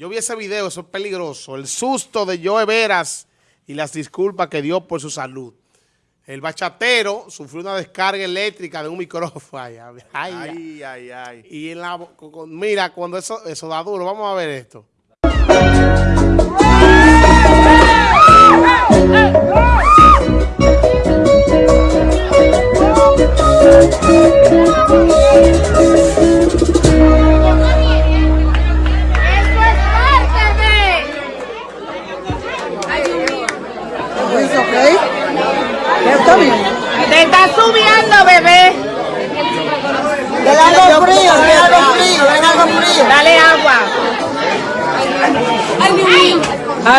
Yo vi ese video, eso es peligroso. El susto de Joe Veras y las disculpas que dio por su salud. El bachatero sufrió una descarga eléctrica de un micrófono. Ay, ay, ay. ay, Y en la, mira, cuando eso, eso da duro, vamos a ver esto.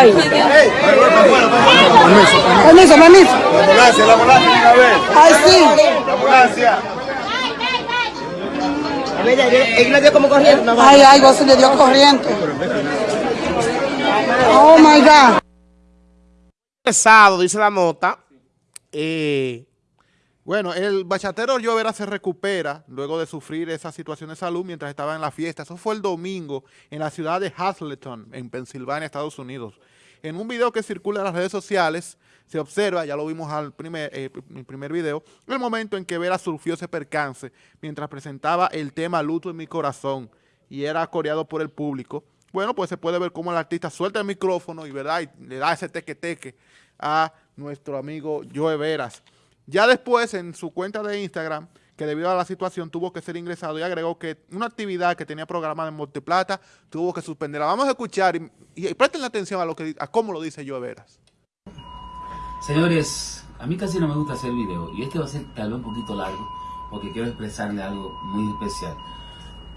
Ay. Permiso, permiso. La ambulancia, la ambulancia, una vez. Ay, sí. La ambulancia. Él le dio como corriente. Ay, ay, vos se le dio corriente. Oh my God. Pesado, dice la nota. Eh, bueno, el bachatero Llovera se recupera luego de sufrir esa situación de salud mientras estaba en la fiesta. Eso fue el domingo en la ciudad de Hazleton, en Pensilvania, Estados Unidos. En un video que circula en las redes sociales, se observa, ya lo vimos al primer, eh, el primer video, el momento en que Vera sufrió ese percance mientras presentaba el tema Luto en mi corazón y era coreado por el público. Bueno, pues se puede ver cómo el artista suelta el micrófono y, ¿verdad? y le da ese teque-teque a nuestro amigo Joe Veras. Ya después, en su cuenta de Instagram, que debido a la situación tuvo que ser ingresado y agregó que una actividad que tenía programada en Monteplata tuvo que suspenderla. Vamos a escuchar y, presten atención a, lo que, a cómo lo dice Joe Veras. Señores, a mí casi no me gusta hacer video y este va a ser tal vez un poquito largo porque quiero expresarle algo muy especial.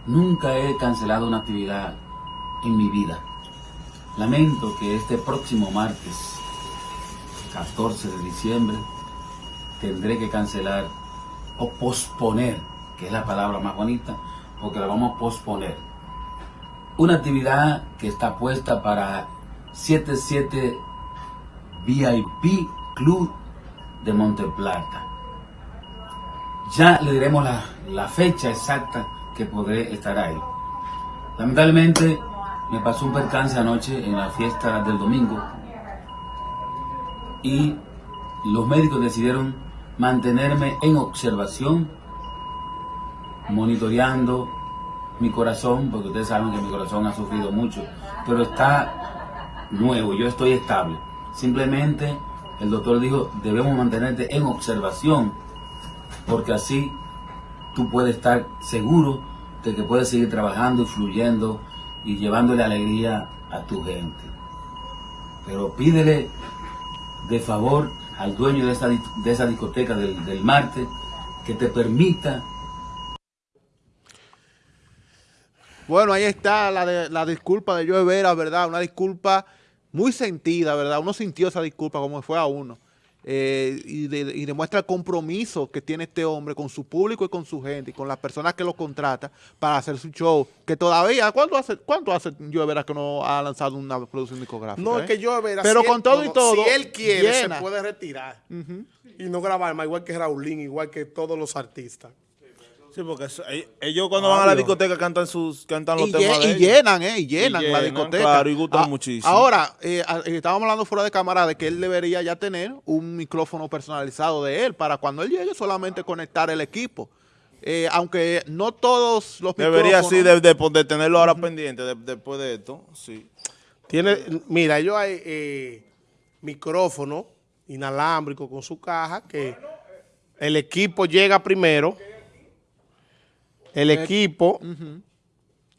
Nunca he cancelado una actividad en mi vida. Lamento que este próximo martes 14 de diciembre, tendré que cancelar o posponer, que es la palabra más bonita, porque la vamos a posponer. Una actividad que está puesta para 77 VIP Club de Monteplata. Ya le diremos la, la fecha exacta que podré estar ahí. Lamentablemente me pasó un percance anoche en la fiesta del domingo y los médicos decidieron mantenerme en observación, monitoreando mi corazón, porque ustedes saben que mi corazón ha sufrido mucho, pero está nuevo, yo estoy estable. Simplemente el doctor dijo, debemos mantenerte en observación, porque así tú puedes estar seguro de que puedes seguir trabajando y fluyendo y llevándole alegría a tu gente. Pero pídele de favor al dueño de esa, de esa discoteca del, del Marte que te permita Bueno, ahí está la, de, la disculpa de Joe Vera, ¿verdad? Una disculpa muy sentida, ¿verdad? Uno sintió esa disculpa como fue a uno. Eh, y, demuestra el compromiso que tiene este hombre con su público y con su gente y con las personas que lo contrata para hacer su show, que todavía, ¿cuánto hace, cuánto hace Vera que no ha lanzado una producción discográfica? No, es eh? que yo Vera, pero con todo y todo, si él quiere, se puede retirar y no grabar más, igual que Raulín, igual que todos los artistas. Sí, porque eh, ellos cuando van a la discoteca cantan sus cantan los temas de y llenan, eh, y llenan, la discoteca. Claro, y gustan ah, muchísimo. Ahora, eh, eh, estábamos hablando fuera de cámara de que él debería ya tener un micrófono personalizado de él para cuando él llegue solamente conectar el equipo. aunque no todos los Debería sí de, de, tenerlo ahora pendiente después de esto, sí. Tiene, mira, ellos hay micrófono inalámbrico con su caja que el equipo llega primero el equipo...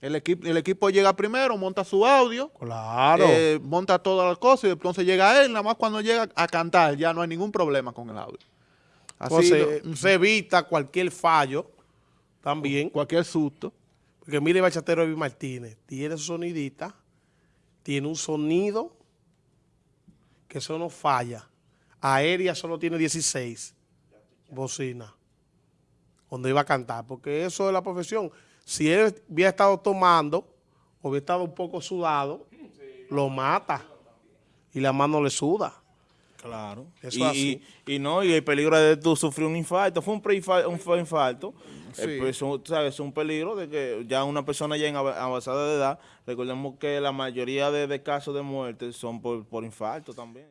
El, equipo, el equipo llega primero, monta su audio, claro. Eh, monta todas las cosas y entonces llega él, nada más cuando llega a cantar ya no hay ningún problema con el audio. Así se evita cualquier fallo también. Cualquier susto. Porque mire Bachatero Evi Martínez, tiene su sonidita, tiene un sonido que eso no falla. Aérea solo tiene 16 bocina donde iba a cantar, porque eso es la profesión. Si él hubiera estado tomando o hubiera estado un poco sudado, lo mata y la mano le suda. Claro. Eso y, así. Y, no, y el peligro de tú sufrir un infarto. Fue un, pre -infarto, un infarto Sí. pues, son- tú sabes, es un peligro de que ya una persona ya en av- avanzada de edad, recordemos que la mayoría de, de casos de muerte son por, por infarto también.